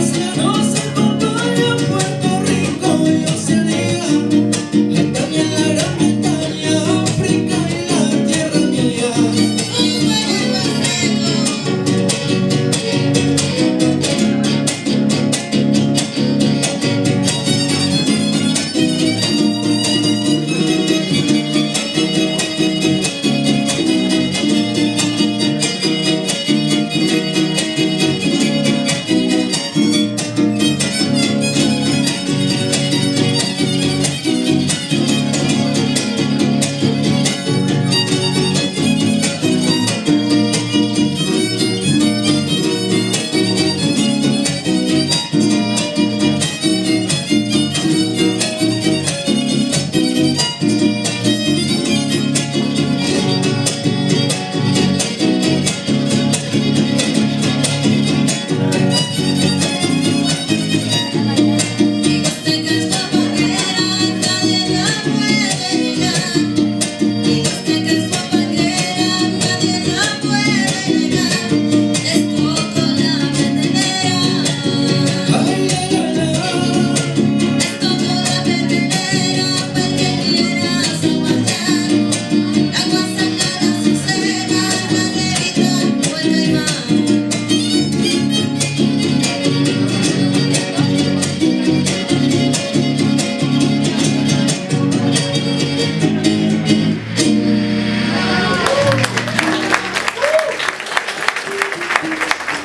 Deus que não é